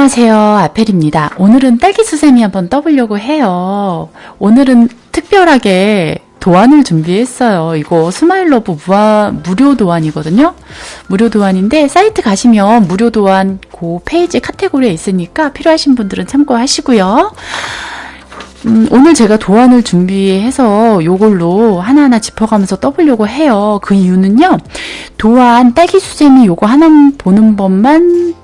안녕하세요. 아펠입니다. 오늘은 딸기 수세미 한번 떠보려고 해요. 오늘은 특별하게 도안을 준비했어요. 이거 스마일러브 무한, 무료 도안이거든요. 무료 도안인데 사이트 가시면 무료 도안 그 페이지 카테고리에 있으니까 필요하신 분들은 참고하시고요. 음, 오늘 제가 도안을 준비해서 요걸로 하나하나 짚어가면서 떠보려고 해요. 그 이유는요. 도안 딸기 수세미 요거 하나 보는 법만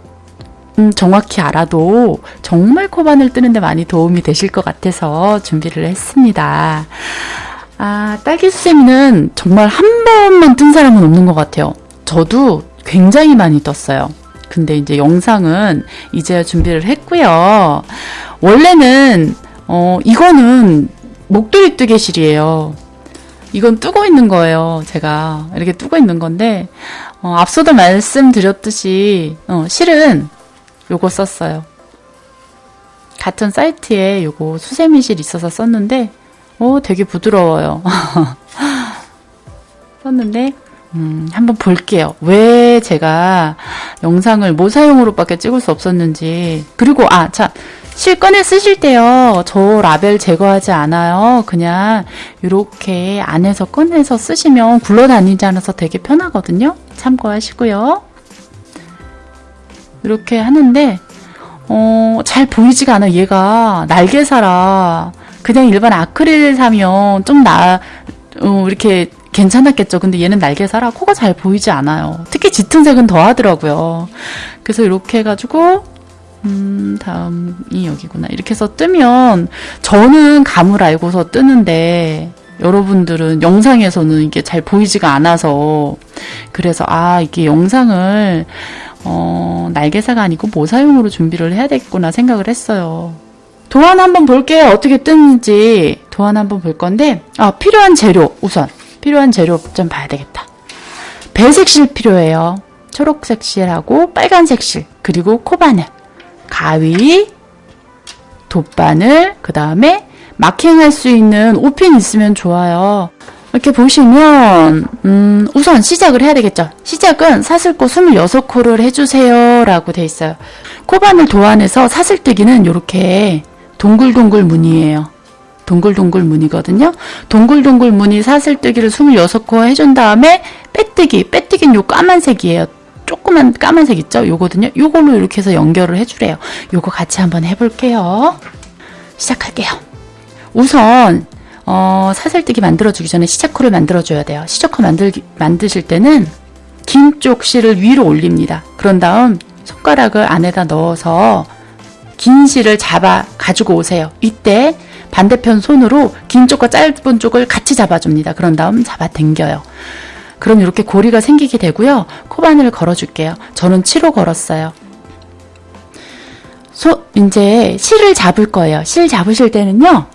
음, 정확히 알아도 정말 코바늘 뜨는데 많이 도움이 되실 것 같아서 준비를 했습니다. 아, 딸기 수세미는 정말 한 번만 뜬 사람은 없는 것 같아요. 저도 굉장히 많이 떴어요. 근데 이제 영상은 이제야 준비를 했고요. 원래는 어, 이거는 목도리 뜨개실이에요. 이건 뜨고 있는 거예요. 제가 이렇게 뜨고 있는 건데 어, 앞서도 말씀드렸듯이 어, 실은 요거 썼어요. 같은 사이트에 요거 수세미실 있어서 썼는데 오 되게 부드러워요. 썼는데 음, 한번 볼게요. 왜 제가 영상을 모사용으로밖에 찍을 수 없었는지 그리고 아 참실 꺼내 쓰실 때요. 저 라벨 제거하지 않아요. 그냥 이렇게 안에서 꺼내서 쓰시면 굴러다니지 않아서 되게 편하거든요. 참고하시고요. 이렇게 하는데 어, 잘 보이지가 않아 얘가 날개사라 그냥 일반 아크릴 사면 좀 나, 어, 이렇게 괜찮았겠죠. 근데 얘는 날개사라 코가 잘 보이지 않아요. 특히 짙은 색은 더 하더라고요. 그래서 이렇게 해가지고 음, 다음이 여기구나. 이렇게 해서 뜨면 저는 감을 알고서 뜨는데 여러분들은 영상에서는 이게 잘 보이지가 않아서 그래서 아 이게 영상을 어, 날개사가 아니고 모사용으로 준비를 해야 되겠구나 생각을 했어요. 도안 한번 볼게요. 어떻게 뜨는지 도안 한번 볼 건데 아 필요한 재료 우선 필요한 재료 좀 봐야 되겠다. 배색 실 필요해요. 초록색 실하고 빨간색 실 그리고 코바늘 가위 돗바늘 그 다음에 마킹할 수 있는 옷핀 있으면 좋아요. 이렇게 보시면 음, 우선 시작을 해야 되겠죠. 시작은 사슬코 26코를 해주세요 라고 돼 있어요. 코바늘 도안에서 사슬뜨기는 이렇게 동글동글 무늬예요. 동글동글 무늬거든요. 동글동글 무늬 사슬뜨기를 26코 해준 다음에 빼뜨기, 빼뜨기는 요 까만색이에요. 조그만 까만색 있죠? 요거든요. 요걸로 이렇게 해서 연결을 해주래요. 요거 같이 한번 해볼게요. 시작할게요. 우선 어, 사슬뜨기 만들어주기 전에 시작코를 만들어줘야 돼요. 시작코 만들기, 만드실 때는 긴 쪽 실을 위로 올립니다. 그런 다음 손가락을 안에다 넣어서 긴 실을 잡아 가지고 오세요. 이때 반대편 손으로 긴 쪽과 짧은 쪽을 같이 잡아줍니다. 그런 다음 잡아 당겨요. 그럼 이렇게 고리가 생기게 되고요. 코바늘을 걸어줄게요. 저는 7호 걸었어요. 소, 이제 실을 잡을 거예요. 실 잡으실 때는요.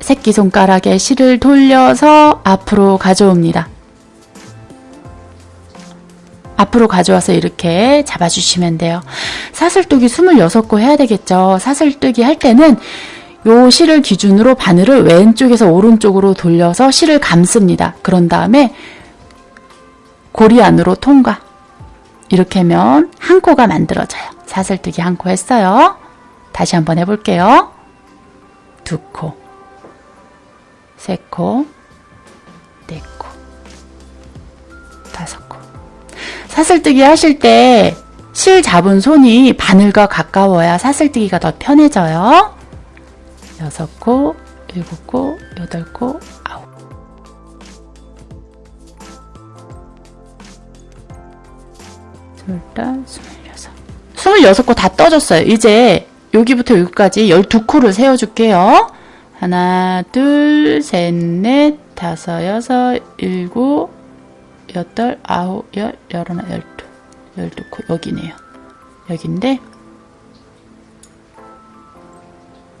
새끼손가락에 실을 돌려서 앞으로 가져옵니다. 앞으로 가져와서 이렇게 잡아주시면 돼요. 사슬뜨기 26코 해야 되겠죠. 사슬뜨기 할 때는 요 실을 기준으로 바늘을 왼쪽에서 오른쪽으로 돌려서 실을 감습니다. 그런 다음에 고리 안으로 통과. 이렇게 하면 한 코가 만들어져요. 사슬뜨기 한 코 했어요. 다시 한번 해볼게요. 두 코. 세 코, 네 코, 다섯 코. 사슬뜨기 하실 때 실 잡은 손이 바늘과 가까워야 사슬뜨기가 더 편해져요. 여섯 코, 일곱 코, 여덟 코, 아홉. 스물다, 스물여섯. 스물여섯 코 다 떠줬어요. 이제 여기부터 여기까지 열두 코를 세워줄게요. 하나, 둘, 셋, 넷, 다섯, 여섯, 일곱, 여덟, 아홉, 열, 열하나, 열두. 열두 코, 여기네요. 여긴데,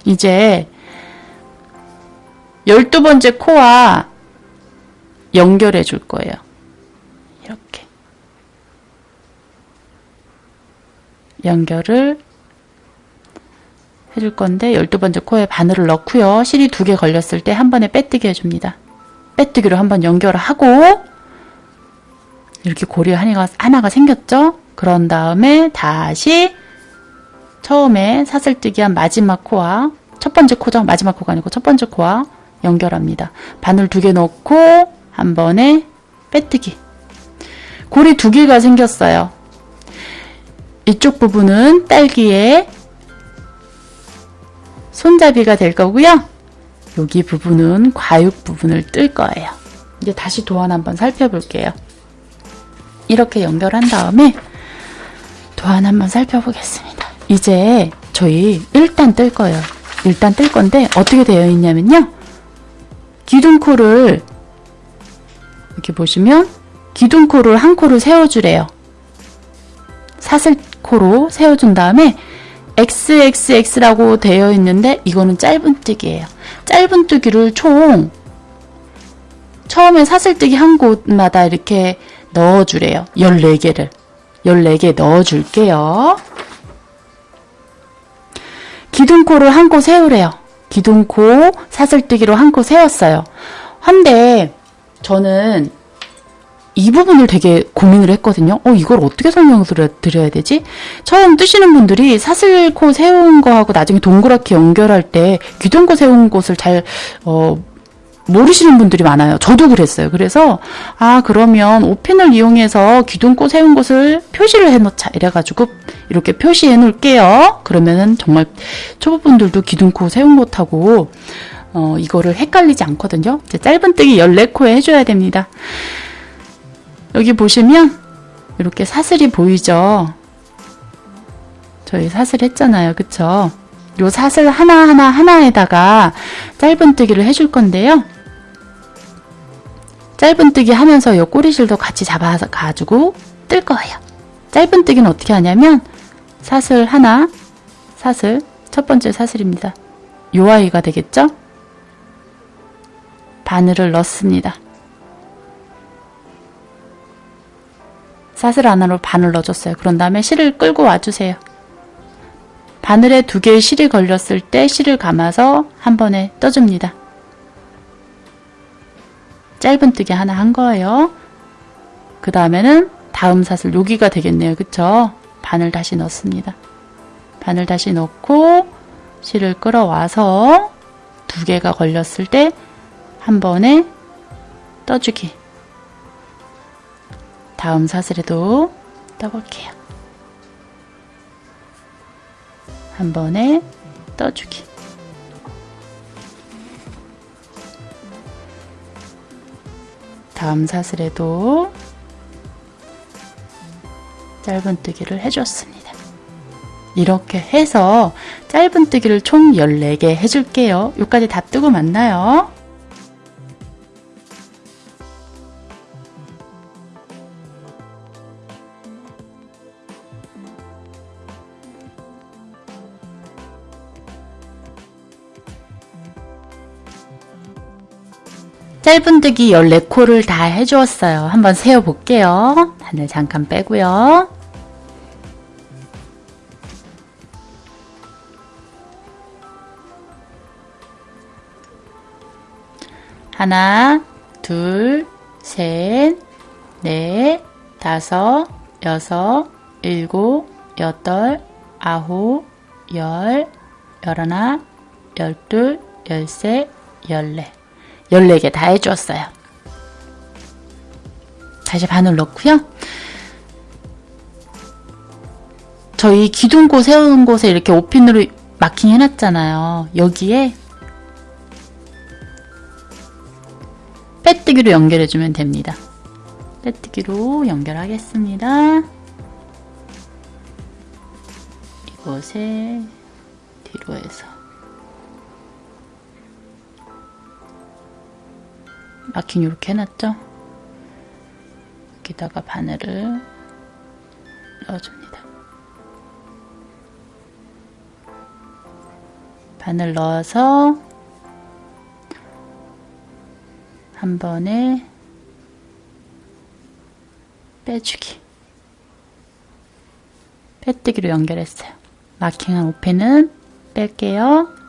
이제, 열두 번째 코와 연결해 줄 거예요. 이렇게. 연결을 해줄 건데 12번째 코에 바늘을 넣고요. 실이 두 개 걸렸을 때 한 번에 빼뜨기 해줍니다. 빼뜨기로 한 번 연결을 하고 이렇게 고리 하나가, 하나가 생겼죠? 그런 다음에 다시 처음에 사슬뜨기 한 마지막 코와 첫 번째 코죠. 마지막 코가 아니고 첫 번째 코와 연결합니다. 바늘 두 개 넣고 한 번에 빼뜨기. 고리 두 개가 생겼어요. 이쪽 부분은 딸기의 손잡이가 될 거고요. 여기 부분은 과육 부분을 뜰 거예요. 이제 다시 도안 한번 살펴볼게요. 이렇게 연결한 다음에 도안 한번 살펴보겠습니다. 이제 저희 일단 뜰 거예요. 일단 뜰 건데 어떻게 되어 있냐면요. 기둥코를 이렇게 보시면 기둥코를 한 코를 세워주래요. 사슬코로 세워준 다음에 XXX라고 되어 있는데 이거는 짧은뜨기예요. 짧은뜨기를 총 처음에 사슬뜨기 한 곳마다 이렇게 넣어주래요. 14개를. 14개 넣어줄게요. 기둥코를 한 코 세우래요. 기둥코 사슬뜨기로 한 코 세웠어요. 한데 저는 이 부분을 되게 고민을 했거든요. 어, 이걸 어떻게 설명을 드려야 되지? 처음 뜨시는 분들이 사슬코 세운 거하고 나중에 동그랗게 연결할 때 기둥코 세운 곳을 잘, 어, 모르시는 분들이 많아요. 저도 그랬어요. 그래서, 아, 그러면 오핀을 이용해서 기둥코 세운 곳을 표시를 해 놓자. 이래가지고, 이렇게 표시해 놓을게요. 그러면은 정말 초보분들도 기둥코 세운 곳하고, 어, 이거를 헷갈리지 않거든요. 짧은뜨기 14코에 해줘야 됩니다. 여기 보시면 이렇게 사슬이 보이죠? 저희 사슬 했잖아요. 그쵸? 요 사슬 하나하나 하나에다가 짧은뜨기를 해줄 건데요. 짧은뜨기 하면서 요 꼬리실도 같이 잡아서 가지고 뜰 거예요. 짧은뜨기는 어떻게 하냐면 사슬 하나, 사슬, 첫 번째 사슬입니다. 요 아이가 되겠죠? 바늘을 넣습니다. 사슬 하나로 바늘 넣어줬어요. 그런 다음에 실을 끌고 와주세요. 바늘에 두 개의 실이 걸렸을 때 실을 감아서 한 번에 떠줍니다. 짧은뜨기 하나 한 거예요. 그 다음에는 다음 사슬 여기가 되겠네요. 그쵸? 바늘 다시 넣습니다. 바늘 다시 넣고 실을 끌어와서 두 개가 걸렸을 때 한 번에 떠주기 다음 사슬에도 떠볼게요. 한 번에 떠주기. 다음 사슬에도 짧은뜨기를 해줬습니다. 이렇게 해서 짧은뜨기를 총 14개 해줄게요. 여기까지 다 뜨고 만나요. 짧은뜨기 14코를 다 해주었어요. 한번 세어볼게요. 바늘 잠깐 빼고요. 하나, 둘, 셋, 넷, 다섯, 여섯, 일곱, 여덟, 아홉, 열, 열하나, 열둘, 열셋, 열넷 14개 다 해주었어요. 다시 바늘 넣고요. 저희 기둥고 세운 곳에 이렇게 오핀으로 마킹 해놨잖아요. 여기에 빼뜨기로 연결해주면 됩니다. 빼뜨기로 연결하겠습니다. 이곳에 뒤로 해서 마킹 이렇게 해놨죠? 여기다가 바늘을 넣어줍니다. 바늘 넣어서 한 번에 빼주기 빼뜨기로 연결했어요. 마킹한 오펜은 뺄게요.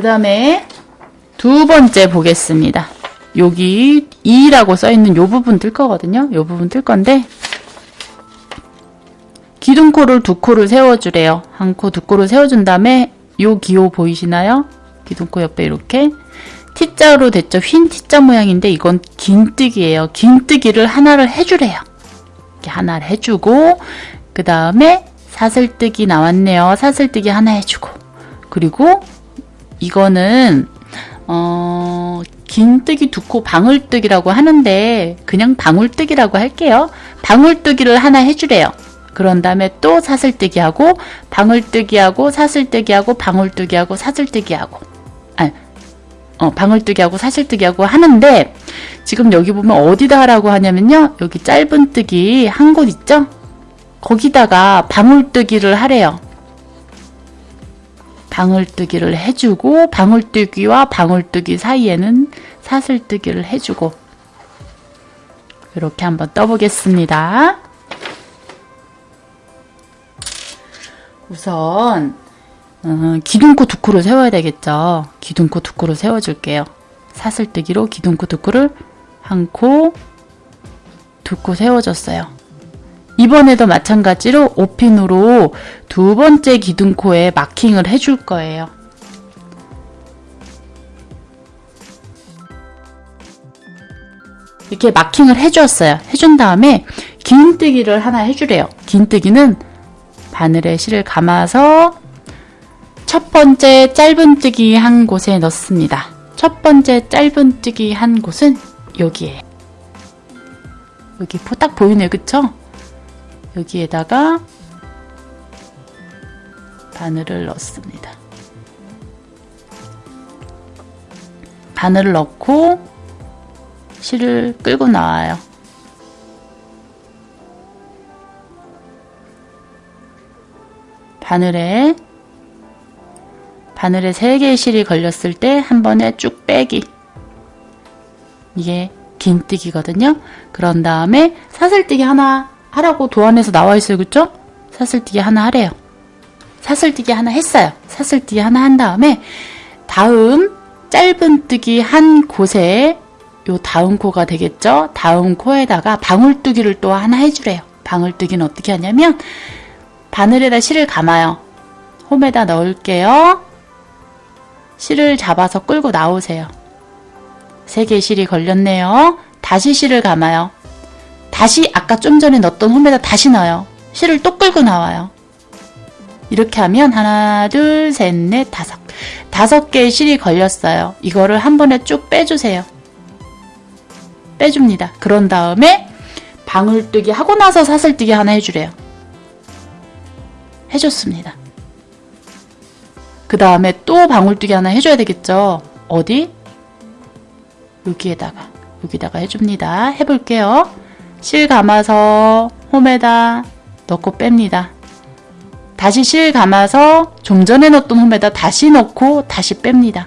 그 다음에 두 번째 보겠습니다. 여기 2라고 써있는 요 부분 뜰 거거든요. 요 부분 뜰 건데 기둥코를 두 코를 세워주래요. 한 코, 두 코를 세워준 다음에 요 기호 보이시나요? 기둥코 옆에 이렇게 T자로 됐죠. 휜 T자 모양인데 이건 긴뜨기예요. 긴뜨기를 하나를 해주래요. 이렇게 하나를 해주고 그 다음에 사슬뜨기 나왔네요. 사슬뜨기 하나 해주고 그리고 이거는 어, 긴뜨기 두코 방울뜨기라고 하는데 그냥 방울뜨기라고 할게요. 방울뜨기를 하나 해주래요. 그런 다음에 또 사슬뜨기하고 방울뜨기하고 사슬뜨기하고 방울뜨기하고 사슬뜨기하고 아, 어, 방울뜨기하고 사슬뜨기하고 하는데 지금 여기 보면 어디다 하라고 하냐면요. 여기 짧은 뜨기 한 곳 있죠? 거기다가 방울뜨기를 하래요. 방울뜨기를 해주고 방울뜨기와 방울뜨기 사이에는 사슬뜨기를 해주고 이렇게 한번 떠보겠습니다. 우선 어, 기둥코 두 코를 세워야 되겠죠. 기둥코 두 코를 세워줄게요. 사슬뜨기로 기둥코 두 코를 한 코, 두 코 세워줬어요. 이번에도 마찬가지로 오핀으로 두 번째 기둥코에 마킹을 해줄 거예요. 이렇게 마킹을 해주었어요. 해준 다음에 긴뜨기를 하나 해주래요. 긴뜨기는 바늘에 실을 감아서 첫 번째 짧은뜨기 한 곳에 넣습니다. 첫 번째 짧은뜨기 한 곳은 여기에 여기 딱 보이네요. 그쵸? 여기에다가 바늘을 넣습니다. 바늘을 넣고 실을 끌고 나와요. 바늘에 바늘에 3개의 실이 걸렸을 때 한 번에 쭉 빼기 이게 긴뜨기거든요. 그런 다음에 사슬뜨기 하나 하라고 도안에서 나와 있어요. 그쵸? 사슬뜨기 하나 하래요. 사슬뜨기 하나 했어요. 사슬뜨기 하나 한 다음에 다음 짧은뜨기 한 곳에 요 다음 코가 되겠죠? 다음 코에다가 방울뜨기를 또 하나 해주래요. 방울뜨기는 어떻게 하냐면 바늘에다 실을 감아요. 홈에다 넣을게요. 실을 잡아서 끌고 나오세요. 세 개의 실이 걸렸네요. 다시 실을 감아요. 다시 아까 좀 전에 넣었던 홈에다 다시 넣어요. 실을 또 끌고 나와요. 이렇게 하면 하나, 둘, 셋, 넷, 다섯. 다섯 개의 실이 걸렸어요. 이거를 한 번에 쭉 빼주세요. 빼줍니다. 그런 다음에 방울뜨기 하고 나서 사슬뜨기 하나 해주래요. 해줬습니다. 그 다음에 또 방울뜨기 하나 해줘야 되겠죠. 어디? 여기에다가 여기다가 해줍니다. 해볼게요. 실 감아서 홈에다 넣고 뺍니다. 다시 실 감아서 좀 전에 넣었던 홈에다 다시 넣고 다시 뺍니다.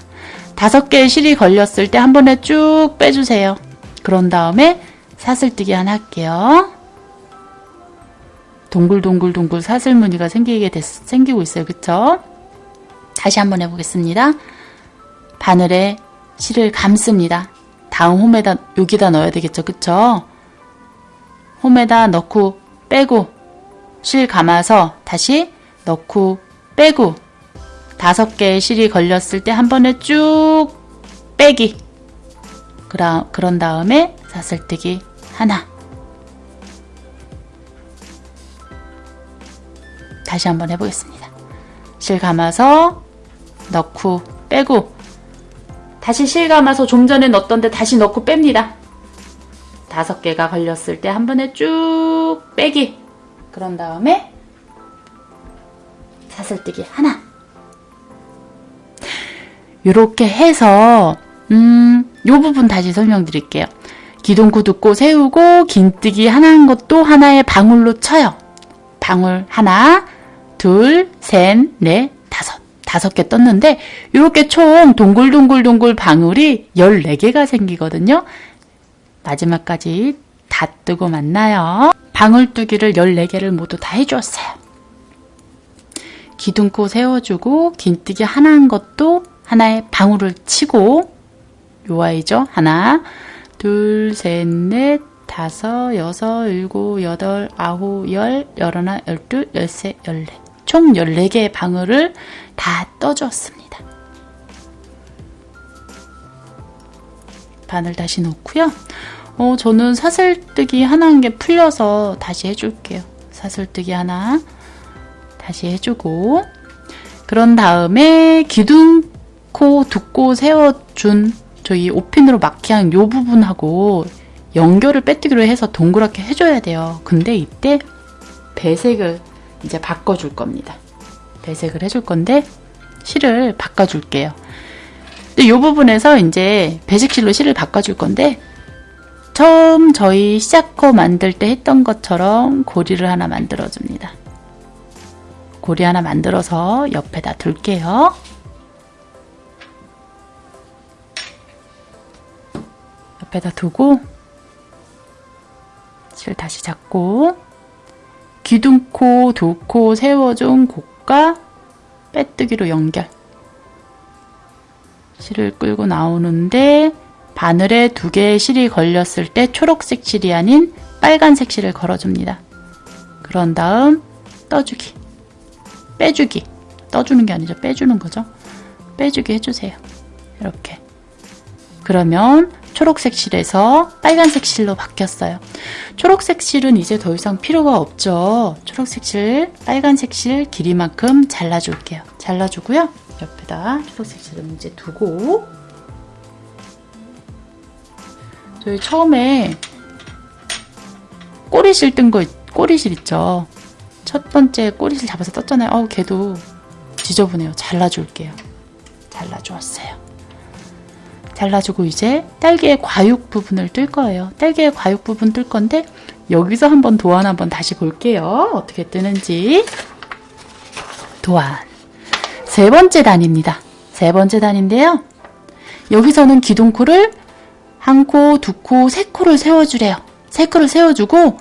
다섯 개의 실이 걸렸을 때 한 번에 쭉 빼주세요. 그런 다음에 사슬뜨기 하나 할게요. 동글동글동글 사슬무늬가 생기게 됐, 생기고 있어요. 그쵸? 다시 한번 해보겠습니다. 바늘에 실을 감습니다. 다음 홈에다 여기다 넣어야 되겠죠. 그쵸? 홈에다 넣고 빼고 실 감아서 다시 넣고 빼고 다섯 개의 실이 걸렸을 때 한 번에 쭉 빼기 그라, 그런 다음에 사슬뜨기 하나 다시 한번 해보겠습니다. 실 감아서 넣고 빼고 다시 실 감아서 좀 전에 넣었던데 다시 넣고 뺍니다. 다섯 개가 걸렸을 때 한 번에 쭉 빼기 그런 다음에 사슬뜨기 하나 이렇게 해서 음, 요 부분 다시 설명드릴게요. 기둥코 듣고 세우고 긴뜨기 하나 한 것도 하나의 방울로 쳐요. 방울 하나, 둘, 셋, 넷, 다섯. 다섯 개 떴는데 이렇게 총 동글동글동글 방울이 14개가 생기거든요. 마지막까지 다 뜨고 만나요. 방울뜨기를 14개를 모두 다 해주었어요. 기둥코 세워주고 긴뜨기 하나 한 것도 하나의 방울을 치고 요 아이죠. 하나, 둘, 셋, 넷, 다섯, 여섯, 일곱, 여덟, 아홉, 열, 열하나, 열둘, 열세, 열네. 총 14개의 방울을 다 떠주었습니다. 바늘 다시 놓고요. 어, 저는 사슬뜨기 하나 한 개 풀려서 다시 해줄게요. 사슬뜨기 하나 다시 해주고 그런 다음에 기둥코 두코 세워준 저희 오핀으로 마킹한 요 부분하고 연결을 빼뜨기로 해서 동그랗게 해줘야 돼요. 근데 이때 배색을 이제 바꿔줄 겁니다. 배색을 해줄 건데 실을 바꿔줄게요. 이 부분에서 이제 배색실로 실을 바꿔줄 건데 처음 저희 시작코 만들 때 했던 것처럼 고리를 하나 만들어줍니다. 고리 하나 만들어서 옆에다 둘게요. 옆에다 두고 실 다시 잡고 기둥코, 두 코 세워준 곡과 빼뜨기로 연결 실을 끌고 나오는데 바늘에 두 개의 실이 걸렸을 때 초록색 실이 아닌 빨간색 실을 걸어줍니다. 그런 다음 떠주기 빼주기 떠주는 게 아니죠. 빼주는 거죠. 빼주기 해주세요. 이렇게 그러면 초록색 실에서 빨간색 실로 바뀌었어요. 초록색 실은 이제 더 이상 필요가 없죠. 초록색 실, 빨간색 실 길이만큼 잘라줄게요. 잘라주고요. 옆에다 실은 이제 두고 저희 처음에 꼬리실 뜬 거, 꼬리실 있죠. 첫 번째 꼬리실 잡아서 떴잖아요. 어우, 걔도 지저분해요. 잘라줄게요. 잘라주었어요. 잘라주고 이제 딸기의 과육 부분을 뜰 거예요. 딸기의 과육 부분 뜰 건데 여기서 한번 도안 한번 다시 볼게요. 어떻게 뜨는지. 도안. 세 번째 단입니다. 세 번째 단인데요. 여기서는 기둥코를 한 코, 두 코, 세 코를 세워주래요. 세 코를 세워주고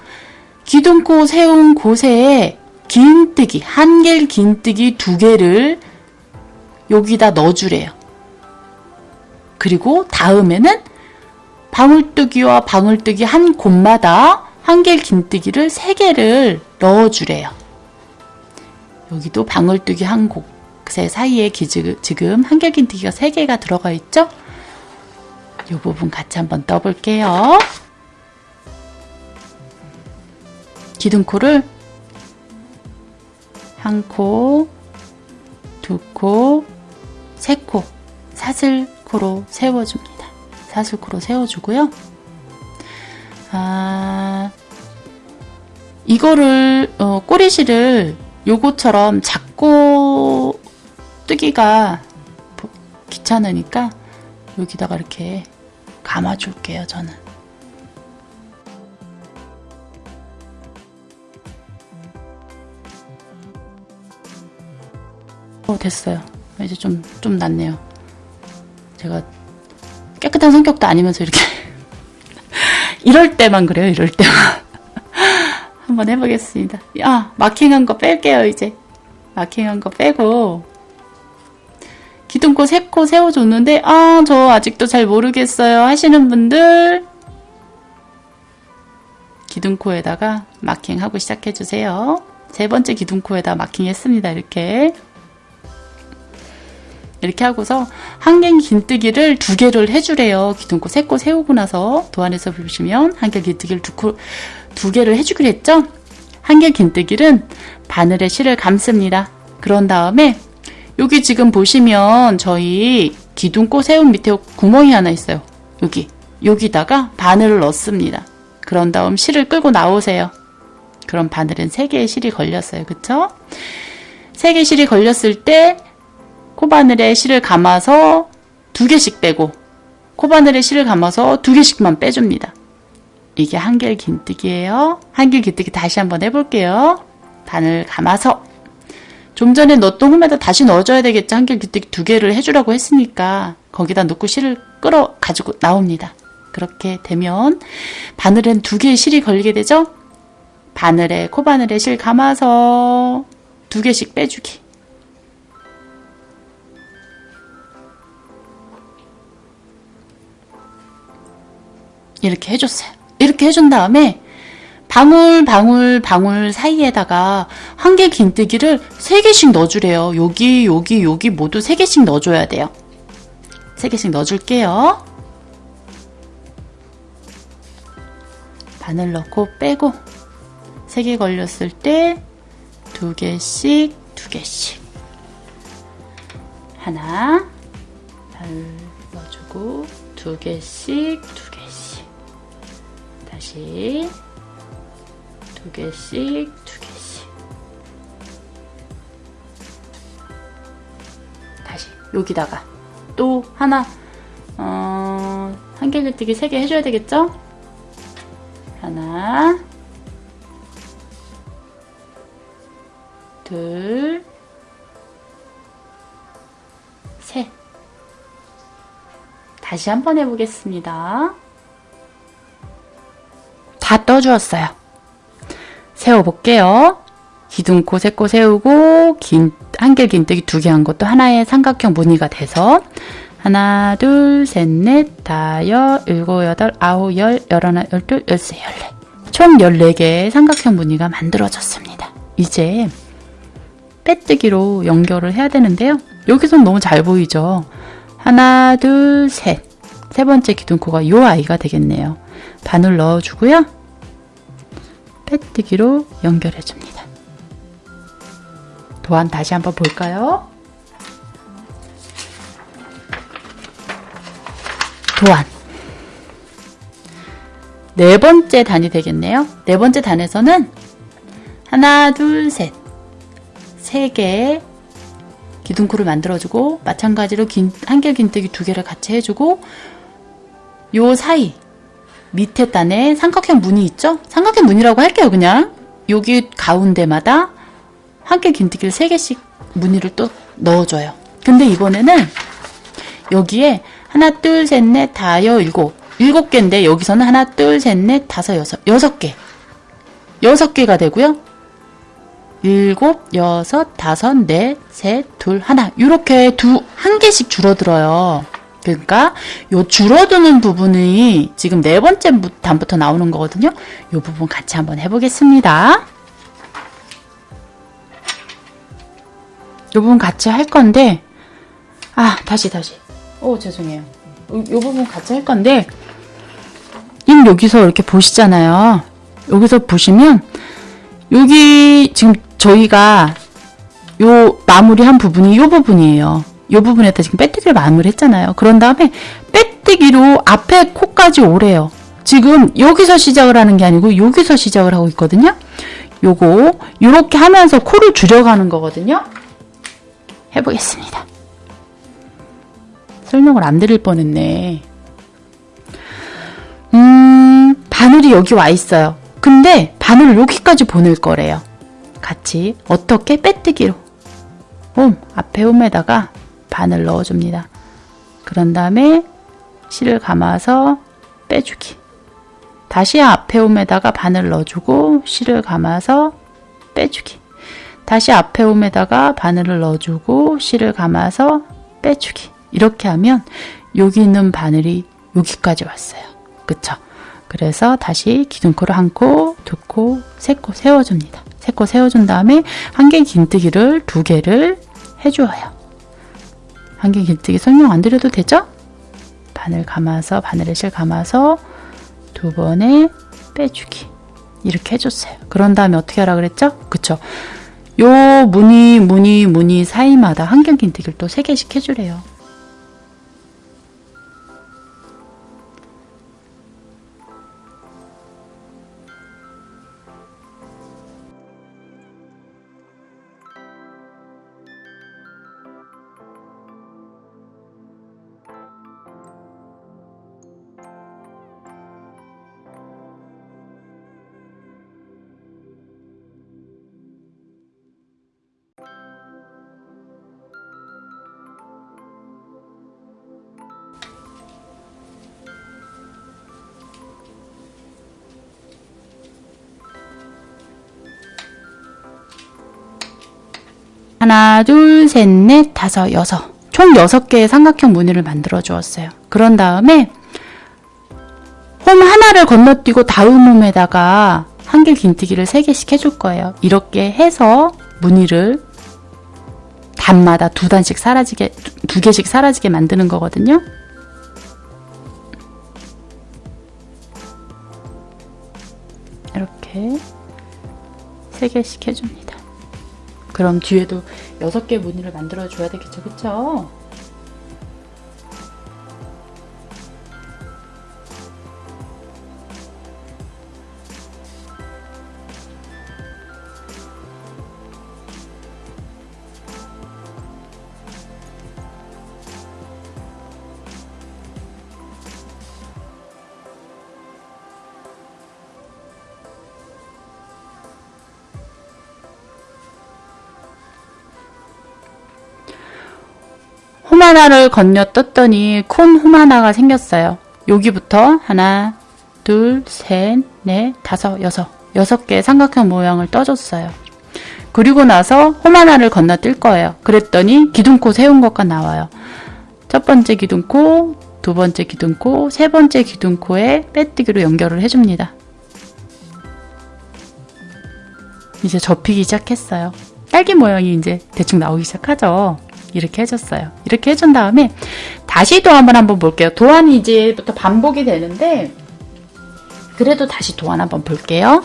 기둥코 세운 곳에 긴뜨기, 한길 긴뜨기 두 개를 여기다 넣어주래요. 그리고 다음에는 방울뜨기와 방울뜨기 한 곳마다 한길 긴뜨기를 세 개를 넣어주래요. 여기도 방울뜨기 한 곳 의 사이에 지금 한길 긴뜨기가 세 개가 들어가 있죠? 이 부분 같이 한번 떠볼게요. 기둥코를 한 코, 두 코, 세 코, 사슬코로 세워줍니다. 사슬코로 세워주고요. 아, 이거를 어, 꼬리실을 요거처럼 잡고 뜨기가 귀찮으니까 여기다가 이렇게 감아줄게요, 저는. 어, 됐어요. 이제 좀, 좀 낫네요. 제가 깨끗한 성격도 아니면서 이렇게. 이럴 때만 그래요, 이럴 때만. 한번 해보겠습니다. 아, 마킹한 거 뺄게요, 이제. 마킹한 거 빼고. 기둥코 세코 세워줬는데 아 저 아직도 잘 모르겠어요 하시는 분들 기둥코에다가 마킹하고 시작해주세요. 세 번째 기둥코에다 마킹했습니다. 이렇게 이렇게 하고서 한길 긴뜨기를 두 개를 해주래요. 기둥코 세 코 세우고 나서 도안에서 보시면 한길 긴뜨기를 두, 코, 두 개를 해주기로 했죠. 한길 긴뜨기는 바늘에 실을 감습니다. 그런 다음에 여기 지금 보시면 저희 기둥꽃 세운 밑에 구멍이 하나 있어요. 여기. 여기다가 바늘을 넣습니다. 그런 다음 실을 끌고 나오세요. 그럼 바늘은 3개의 실이 걸렸어요. 그쵸? 3개 실이 걸렸을 때 코바늘에 실을 감아서 2개씩 빼고 코바늘에 실을 감아서 2개씩만 빼줍니다. 이게 한길 긴뜨기예요. 한길 긴뜨기 다시 한번 해볼게요. 바늘 감아서 좀 전에 넣었던 홈에다 다시 넣어줘야 되겠죠. 한길 기뜨기 두 개를 해주라고 했으니까 거기다 넣고 실을 끌어 가지고 나옵니다. 그렇게 되면 바늘엔 두 개의 실이 걸리게 되죠. 바늘에 코바늘에 실 감아서 두 개씩 빼주기. 이렇게 해줬어요. 이렇게 해준 다음에 방울 방울 방울 사이에다가 한 개 긴뜨기를 세 개씩 넣어주래요. 여기 여기 여기 모두 세 개씩 넣어줘야 돼요. 세 개씩 넣어줄게요. 바늘 넣고 빼고 세개 걸렸을 때두 개씩 두 개씩 하나 바늘 넣어주고 두 개씩 두 개씩 다시 두 개씩 두 개씩 다시 여기다가 또 하나 어, 한개 gli뜨기 세개 해줘야 되겠죠? 하나 둘 셋. 다시 한번 해보겠습니다. 다 떠주었어요. 세워볼게요. 기둥코 세코 세우고 긴 한길 긴뜨기 두 개 한 것도 하나의 삼각형 무늬가 돼서 하나 둘 셋 넷 다여 일곱 여덟 아홉 열 열하나 열둘 열세 열네 총 14개의 삼각형 무늬가 만들어졌습니다. 이제 빼뜨기로 연결을 해야 되는데요. 여기선 너무 잘 보이죠? 하나, 둘, 셋. 세 번째 기둥코가 요 아이가 되겠네요. 바늘 넣어주고요. 빼뜨기로 연결해 줍니다. 도안 다시 한번 볼까요? 도안. 네 번째 단이 되겠네요. 네 번째 단에서는 하나, 둘, 셋. 세 개의 기둥코를 만들어주고 마찬가지로 긴, 한길 긴뜨기 두 개를 같이 해주고 요 사이 밑에 단에 삼각형 무늬 있죠? 삼각형 무늬라고 할게요 그냥. 여기 가운데마다 한길 긴뜨기를 세 개씩 무늬를 또 넣어줘요. 근데 이번에는 여기에 하나 둘셋넷 다여 일곱. 일곱 개인데 여기서는 하나 둘셋넷 다섯 여섯 여섯 개. 여섯 개가 되고요. 일곱, 여섯, 다섯, 넷, 셋, 둘, 하나. 이렇게 두 한 개씩 줄어들어요. 그러니까 요 줄어드는 부분이 지금 네 번째 단부터 나오는 거거든요. 요 부분 같이 한번 해보겠습니다. 요 부분 같이 할 건데 아 다시 다시 오 죄송해요. 요, 요 부분 같이 할 건데 임 여기서 이렇게 보시잖아요. 여기서 보시면 여기 지금 저희가 요 마무리한 부분이 요 부분이에요. 요 부분에다 지금 빼뜨기를 마무리했잖아요. 그런 다음에 빼뜨기로 앞에 코까지 오래요. 지금 여기서 시작을 하는 게 아니고 여기서 시작을 하고 있거든요. 요거 요렇게 하면서 코를 줄여가는 거거든요. 해보겠습니다. 설명을 안 드릴 뻔했네. 음, 바늘이 여기 와 있어요. 근데 바늘을 여기까지 보낼 거래요. 같이 어떻게 빼뜨기로 홈 앞에 홈에다가 바늘 넣어줍니다. 그런 다음에 실을 감아서 빼주기 다시 앞에 홈에다가 바늘 넣어주고 실을 감아서 빼주기 다시 앞에 홈에다가 바늘을 넣어주고 실을 감아서 빼주기 이렇게 하면 여기 있는 바늘이 여기까지 왔어요. 그쵸? 그래서 다시 기둥코를 한 코, 두 코, 세 코 세워줍니다. 세 코 세워준 다음에 한 개 긴뜨기를 두 개를 해주어요. 한개 긴뜨기 설명 안 드려도 되죠? 바늘 감아서 바늘에 실 감아서 두 번에 빼주기 이렇게 해줬어요. 그런 다음에 어떻게 하라 그랬죠? 그쵸? 요 무늬 무늬 무늬 사이마다 한경 긴뜨기를 또세 개씩 해주래요. 하나, 둘, 셋, 넷, 다섯, 여섯. 총 여섯 개의 삼각형 무늬를 만들어 주었어요. 그런 다음에 홈 하나 호마나를 건너뛰고 다음음에다가 한길 긴뜨기를 3개씩 해줄 거예요. 이렇게 해서 무늬를 단마다 두 단씩 사라지게, 두- 두 개씩 사라지게 만드는 거거든요. 이렇게 3개씩 해줍니다. 그럼 뒤에도 6개 무늬를 만들어 줘야 되겠죠, 그쵸? 호마나를 건너 떴더니 콘 호마나가 생겼어요. 여기부터 하나, 둘, 셋, 넷, 다섯, 여섯. 여섯 개의 삼각형 모양을 떠줬어요. 그리고 나서 호마나를 건너뛸 거예요. 그랬더니 기둥코 세운 것과 나와요. 첫 번째 기둥코, 두 번째 기둥코, 세 번째 기둥코에 빼뜨기로 연결을 해줍니다. 이제 접히기 시작했어요. 딸기 모양이 이제 대충 나오기 시작하죠. 이렇게 해줬어요. 이렇게 해준 다음에 다시 도안을 한번 볼게요. 도안이 이제부터 반복이 되는데 그래도 다시 도안 한번 볼게요.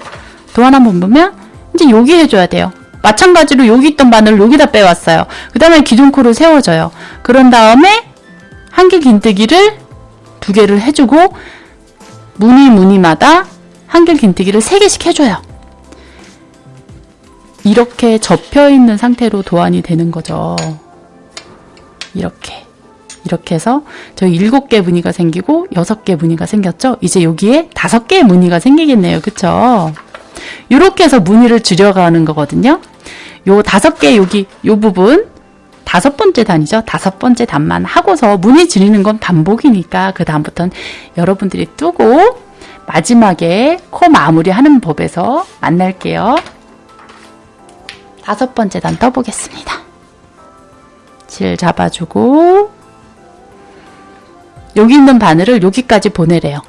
도안 한번 보면 이제 여기 해줘야 돼요. 마찬가지로 여기 있던 바늘을 여기다 빼왔어요. 그 다음에 기둥코를 세워줘요. 그런 다음에 한길 긴뜨기를 두 개를 해주고 무늬 무늬마다 한길 긴뜨기를 세 개씩 해줘요. 이렇게 접혀 있는 상태로 도안이 되는 거죠. 이렇게 이렇게 해서 저희 일곱 개 무늬가 생기고 여섯 개 무늬가 생겼죠. 이제 여기에 다섯 개의 무늬가 생기겠네요. 그쵸? 이렇게 해서 무늬를 줄여가는 거거든요. 요 다섯 개 여기 요 부분 다섯 번째 단이죠. 다섯 번째 단만 하고서 무늬 줄이는 건 반복이니까 그 다음부터는 여러분들이 뜨고 마지막에 코 마무리하는 법에서 만날게요. 다섯 번째 단 떠보겠습니다. 질 잡아주고 여기 있는 바늘을 여기까지 보내래요.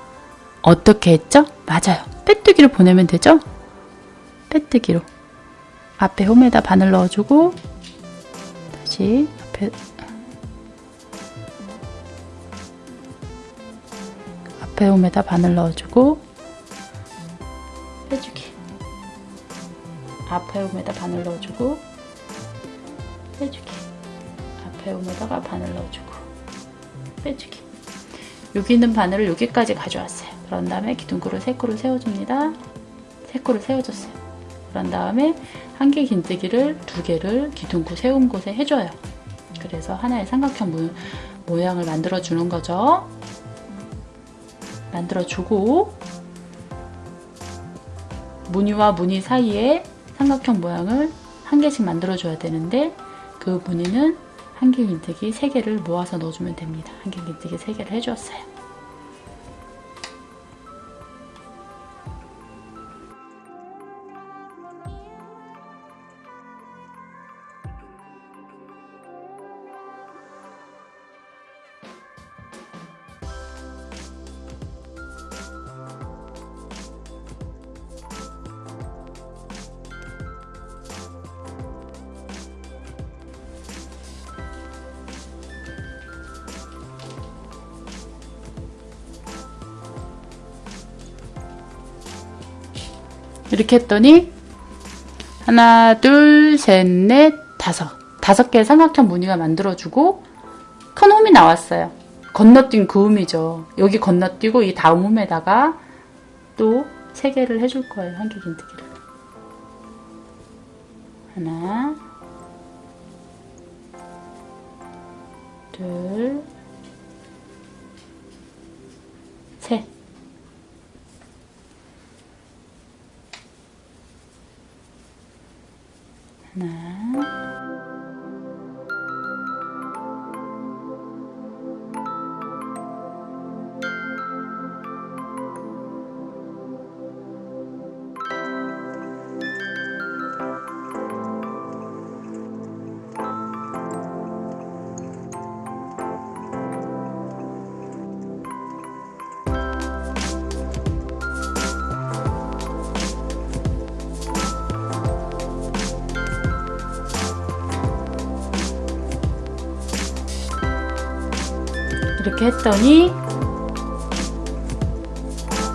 어떻게 했죠? 맞아요. 빼뜨기로 보내면 되죠? 빼뜨기로 앞에 홈에다 바늘 넣어주고 다시 앞에 앞에 홈에다 바늘 넣어주고 빼주기 앞에 홈에다 바늘 넣어주고 빼주기 앞에 홈에다가 바늘 넣어주고. 빼주기. 여기 있는 바늘을 여기까지 가져왔어요. 그런 다음에 기둥코를 세 코를 세워줍니다. 세 코를 세워줬어요. 그런 다음에 한 개 긴뜨기를 두 개를 기둥코 세운 곳에 해줘요. 그래서 하나의 삼각형 모, 모양을 만들어 주는 거죠. 만들어 주고 무늬와 무늬 사이에 삼각형 모양을 한 개씩 만들어 줘야 되는데 그 무늬는 한길 긴뜨기 3개를 모아서 넣어주면 됩니다. 한길 긴뜨기 3개를 해주었어요. 이렇게 했더니 하나, 둘, 셋, 넷, 다섯. 다섯 개의 삼각형 무늬가 만들어주고 큰 홈이 나왔어요. 건너뛴 그 홈이죠. 여기 건너뛰고 이 다음 홈에다가 또 세 개를 해줄 거예요. 한길 긴뜨기를. 하나, 이렇게 했더니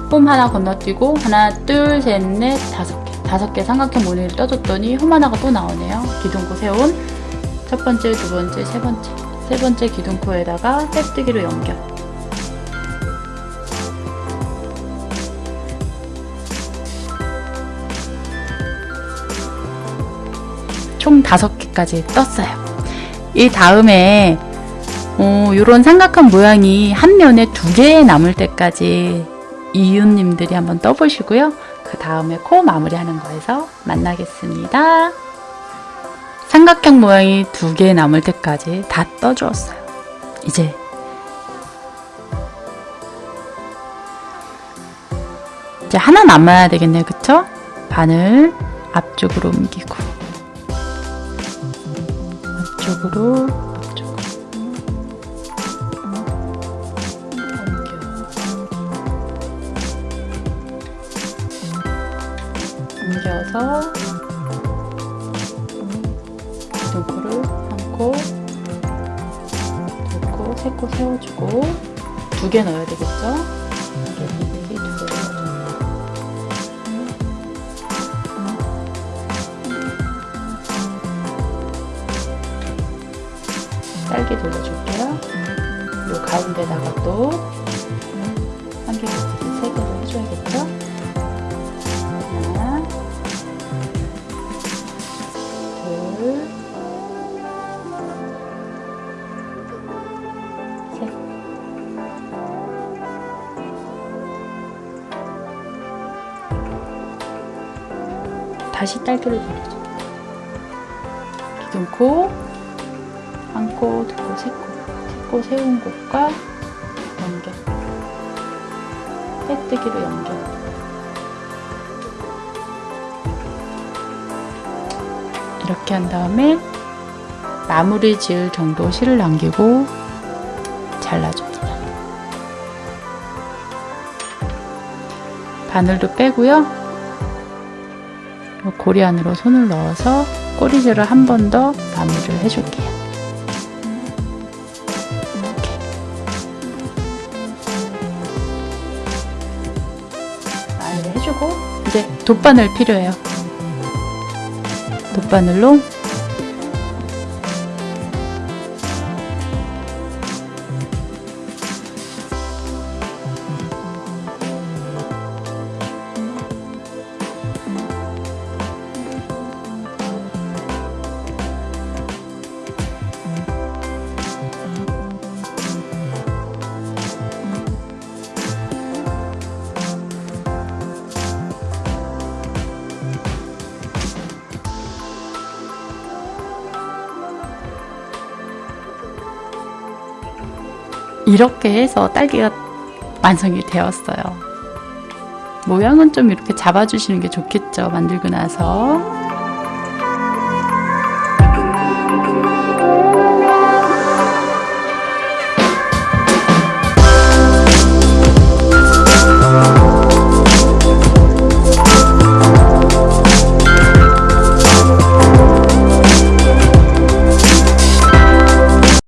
홈 하나 건너뛰고 하나 둘 셋 넷 다섯 개. 다섯 개 삼각형 모양을 떠줬더니 홈 하나가 또 나오네요. 기둥코 세운 첫 번째 두 번째 세 번째. 세 번째 기둥코에다가 깍뜨기로 연결. 총 다섯 개까지 떴어요. 이 다음에 어, 이런 삼각형 모양이 한 면에 두 개 남을 때까지 이웃님들이 한번 떠보시고요. 그 다음에 코 마무리하는 거에서 만나겠습니다. 삼각형 모양이 두 개 남을 때까지 다 떠주었어요. 이제 이제 하나 남아야 되겠네요. 그쵸? 바늘 앞쪽으로 옮기고 앞쪽으로 앞쪽으로 옮겨서 등코를 한 코, 두 코, 세코 세워주고 두 개 넣어야 되겠죠? 이게 두개 넣어줘요. 딸기 돌려줄게요. 요 가운데다가 또 다시 딸기를 돌려줘. 기둥코, 한 코, 두 코, 세 코. 세코 세운 곳과 연결. 빼뜨기로 연결. 이렇게 한 다음에 마무리 지을 정도 실을 남기고 잘라줍니다. 바늘도 빼고요. 고리 안으로 손을 넣어서 꼬리질을 한 번 더 마무리를 해줄게요. 마무리 해주고 이제 돗바늘 필요해요. 돗바늘로 이렇게 해서 딸기가 완성이 되었어요. 모양은 좀 이렇게 잡아주시는 게 좋겠죠. 만들고 나서.